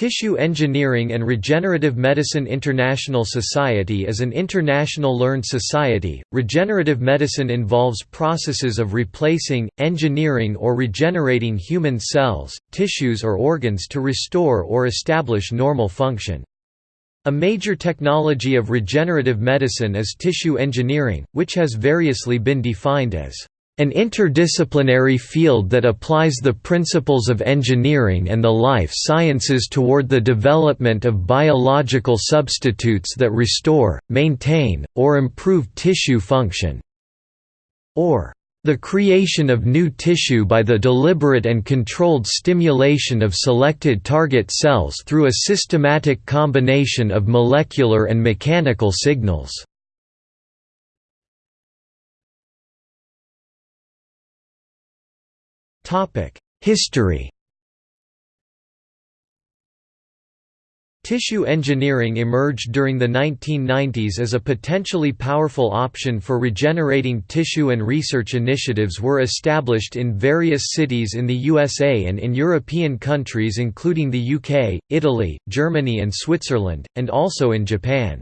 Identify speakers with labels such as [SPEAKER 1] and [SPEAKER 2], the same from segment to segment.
[SPEAKER 1] Tissue Engineering and Regenerative Medicine International Society is an international learned society. Regenerative medicine involves processes of replacing, engineering, or regenerating human cells, tissues, or organs to restore or establish normal function. A major technology of regenerative medicine is tissue engineering, which has variously been defined as an interdisciplinary field that applies the principles of engineering and the life sciences toward the development of biological substitutes that restore, maintain, or improve tissue function. Or, the creation of new tissue by the deliberate and controlled stimulation of selected target cells through a systematic combination of molecular and mechanical signals. History Tissue engineering emerged during the 1990s as a potentially powerful option for regenerating tissue and research initiatives were established in various cities in the USA and in European countries including the UK, Italy, Germany and Switzerland, and also in Japan.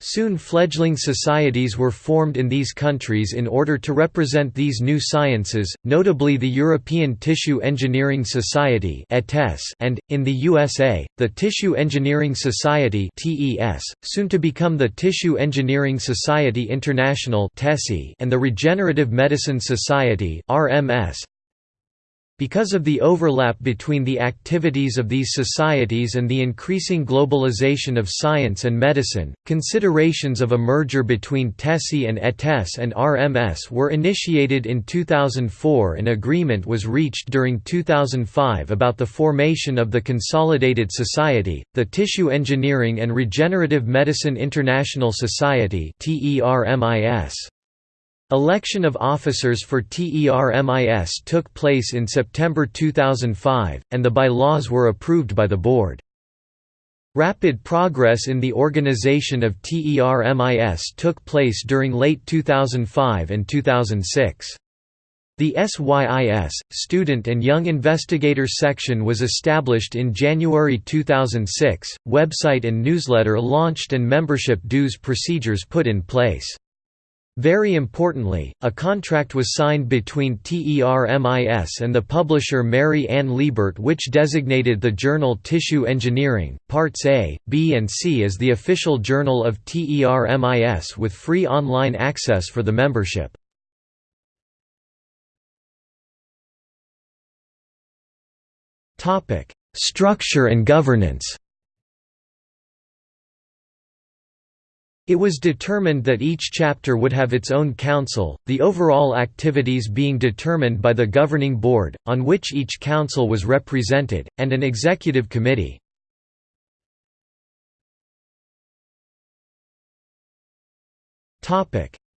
[SPEAKER 1] Soon fledgling societies were formed in these countries in order to represent these new sciences, notably the European Tissue Engineering Society and, in the USA, the Tissue Engineering Society soon to become the Tissue Engineering Society International and the Regenerative Medicine Society. Because of the overlap between the activities of these societies and the increasing globalization of science and medicine, considerations of a merger between TESI and ETES and RMS were initiated in 2004 An agreement was reached during 2005 about the formation of the Consolidated Society, the Tissue Engineering and Regenerative Medicine International Society TERMIS. Election of officers for TERMIS took place in September 2005, and the bylaws were approved by the board. Rapid progress in the organization of TERMIS took place during late 2005 and 2006. The SYIS, Student and Young Investigator section was established in January 2006, website and newsletter launched and membership dues procedures put in place. Very importantly, a contract was signed between TERMIS and the publisher Mary Ann Liebert which designated the journal Tissue Engineering, Parts A, B and C as the official journal of TERMIS with free online access for the membership. Structure and governance It was determined that each chapter would have its own council, the overall activities being determined by the governing board, on which each council was represented, and an executive committee.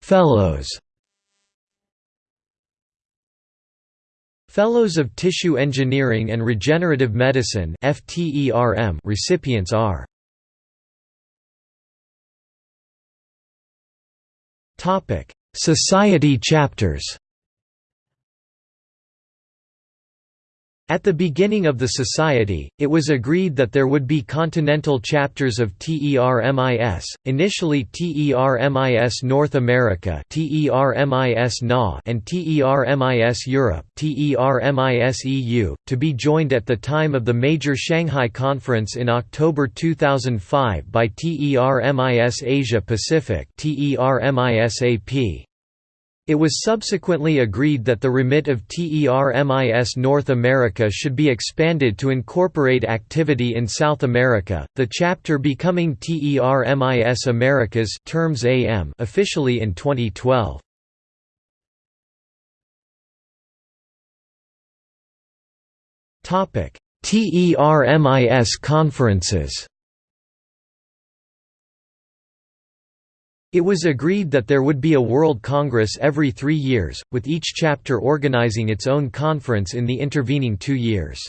[SPEAKER 1] Fellows Fellows of Tissue Engineering and Regenerative Medicine recipients are Society chapters At the beginning of the society, it was agreed that there would be continental chapters of TERMIS, initially TERMIS North America and TERMIS Europe to be joined at the time of the major Shanghai Conference in October 2005 by TERMIS Asia Pacific. It was subsequently agreed that the remit of TERMIS North America should be expanded to incorporate activity in South America, the chapter becoming TERMIS Americas terms AM officially in 2012. TERMIS conferences It was agreed that there would be a World Congress every three years, with each chapter organizing its own conference in the intervening two years.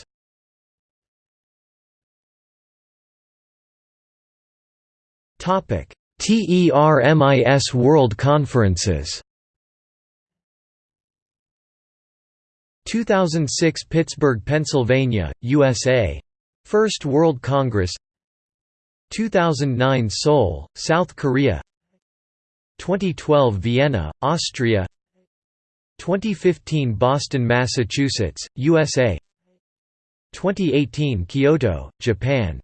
[SPEAKER 1] TERMIS World Conferences. 2006 Pittsburgh, Pennsylvania, USA First World Congress. 2009 Seoul, South Korea 2012 Vienna, Austria 2015 Boston, Massachusetts, USA 2018 Kyoto, Japan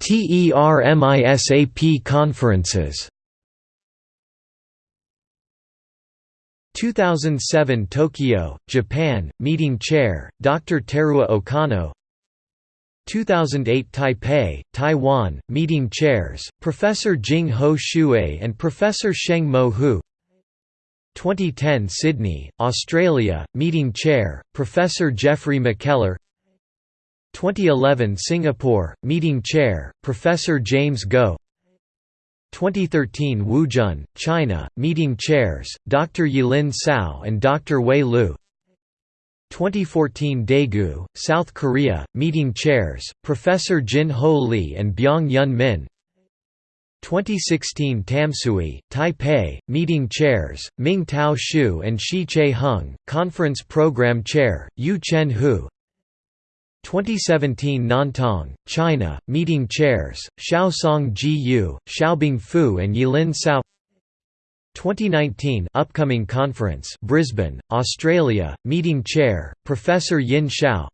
[SPEAKER 1] TERMISAP conferences 2007 Tokyo, Japan, Meeting Chair, Dr. Teruo Okano 2008 Taipei, Taiwan, Meeting Chairs, Professor Jing Ho Shui and Professor Sheng Mo Hu 2010 Sydney, Australia, Meeting Chair, Professor Jeffrey McKellar 2011 Singapore, Meeting Chair, Professor James Goh 2013 Wuzhen, China, Meeting Chairs, Dr. Yilin Cao and Dr. Wei Lu 2014 Daegu, South Korea, Meeting Chairs, Professor Jin Ho Lee and Byung Yun Min. 2016 Tamsui, Taipei, Meeting Chairs, Ming Tao Shu and Shi Che Hung, Conference Program Chair, Yu Chen Hu. 2017 Nantong, China, meeting chairs, Xiaosong Ji Yu, Xiaobing Fu and Yilin Cao 2019 upcoming conference Brisbane, Australia, meeting chair, Professor Yin Xiao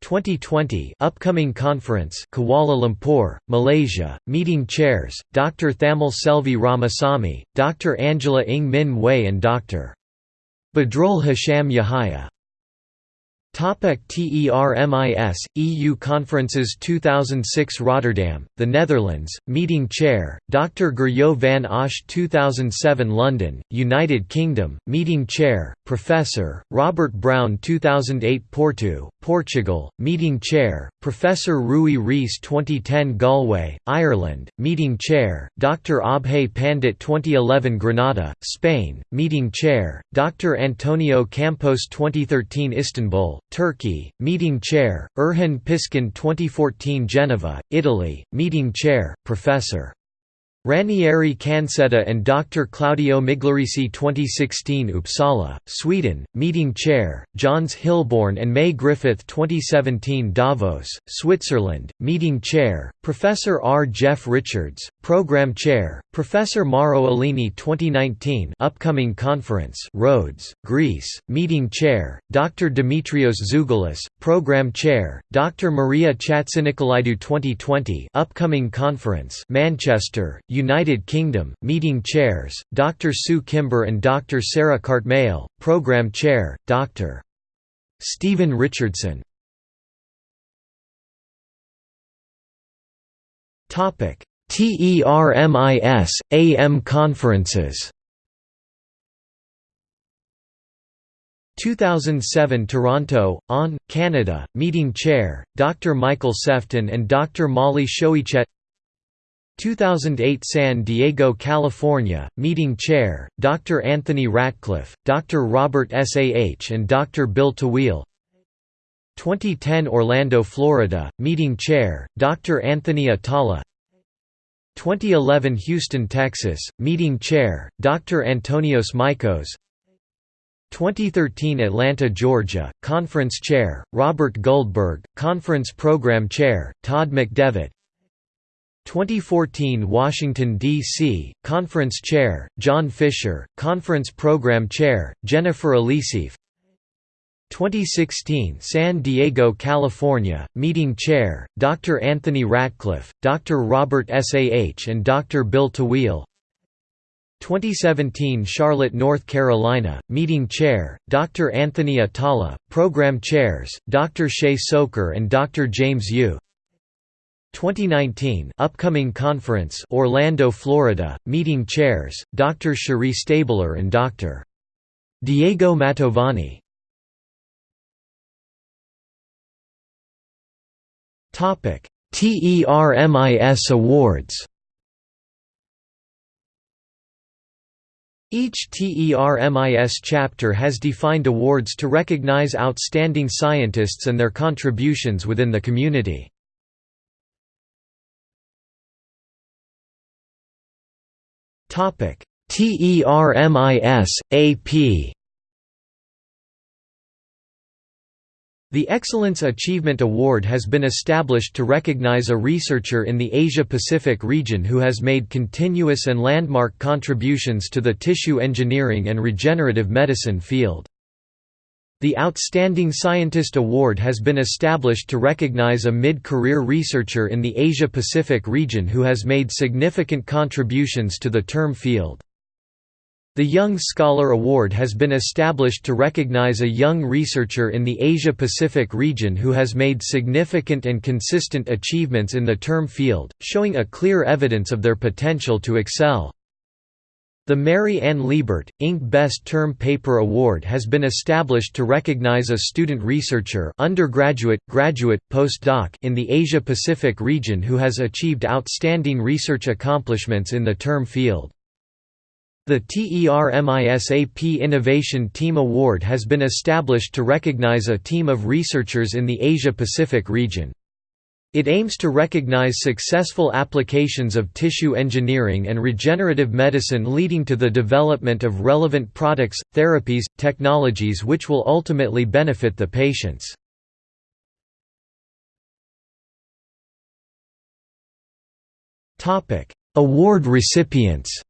[SPEAKER 1] 2020 upcoming conference Kuala Lumpur, Malaysia, meeting chairs, Dr. Thamil Selvi Ramasamy, Dr. Angela Ng Min Wei and Dr. Badrul Hasham Yahaya Topic TERMIS, EU Conferences 2006 Rotterdam, The Netherlands, Meeting Chair, Dr. Gerjo van Osch 2007 London, United Kingdom, Meeting Chair, Professor, Robert Brown 2008 Porto, Portugal, Meeting Chair, Professor Rui Reis 2010 Galway, Ireland, Meeting Chair, Dr. Abhay Pandit 2011 Granada, Spain, Meeting Chair, Dr. Antonio Campos 2013 Istanbul, Turkey, Meeting Chair, Erhan Piskin 2014 Geneva, Italy, Meeting Chair, Professor. Ranieri Cancedda and Dr. Claudio Migliaresi 2016 Uppsala, Sweden, Meeting Chair, Johns Hilborn and May Griffith 2017 Davos, Switzerland, Meeting Chair, Professor R. Geoff Richards, Program Chair, Professor Mauro Alini 2019 Upcoming Conference Rhodes, Greece, Meeting Chair, Dr. Dimitrios Zeugolis, Program Chair, Dr. Maria Chatzinikolaidou 2020 Upcoming Conference Manchester, United Kingdom, meeting chairs, Dr. Sue Kimber and Dr. Sarah Cartmell, Program Chair, Dr. Stephen Richardson. TERMIS, AM conferences 2007 Toronto, ON, Canada, Meeting Chair, Dr. Michael Sefton and Dr. Molly Shoichet 2008 San Diego, California, meeting chair, Dr. Anthony Ratcliffe, Dr. Robert Sah and Dr. Bill Tawil 2010 Orlando, Florida, meeting chair, Dr. Anthony Atala 2011 Houston, Texas, meeting chair, Dr. Antonios Mikos 2013 Atlanta, Georgia, Conference Chair, Robert Guldberg, Conference Program Chair, Todd McDevitt 2014 Washington, D.C., Conference Chair, John Fisher, Conference Program Chair, Jennifer Elisseeff 2016 San Diego, California, Meeting Chair, Dr. Anthony Ratcliffe, Dr. Robert Sah and Dr. Bill Tawil 2017 Charlotte, North Carolina, Meeting Chair, Dr. Anthony Atala, Program Chairs, Dr. Shay Soker and Dr. James Yoo 2019 upcoming conference Orlando, Florida, meeting chairs, Dr. Cherie Stabler and Dr. Diego Mantovani. TERMIS Awards Each TERMIS chapter has defined awards to recognize outstanding scientists and their contributions within the community. Topic: TERMIS AP The Excellence Achievement Award has been established to recognize a researcher in the Asia-Pacific region who has made continuous and landmark contributions to the tissue engineering and regenerative medicine field. The Outstanding Scientist Award has been established to recognize a mid-career researcher in the Asia-Pacific region who has made significant contributions to the term field. The Young Scholar Award has been established to recognize a young researcher in the Asia-Pacific region who has made significant and consistent achievements in the term field, showing a clear evidence of their potential to excel. The Mary Ann Liebert, Inc. Best Term Paper Award has been established to recognize a student researcher undergraduate, graduate, postdoc in the Asia-Pacific region who has achieved outstanding research accomplishments in the term field. The TERMISAP Innovation Team Award has been established to recognize a team of researchers in the Asia-Pacific region. It aims to recognize successful applications of tissue engineering and regenerative medicine leading to the development of relevant products, therapies, technologies which will ultimately benefit the patients. Award recipients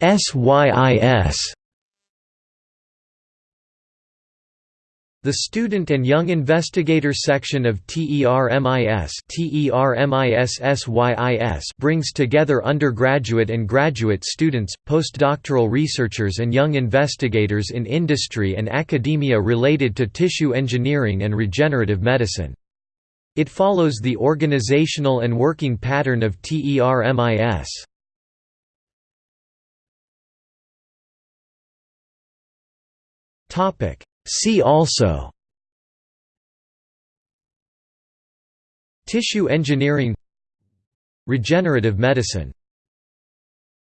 [SPEAKER 1] SYIS The Student and Young Investigator section of TERMIS TERMIS brings together undergraduate and graduate students, postdoctoral researchers and young investigators in industry and academia related to tissue engineering and regenerative medicine. It follows the organizational and working pattern of TERMIS. Topic. See also. Tissue engineering. Regenerative medicine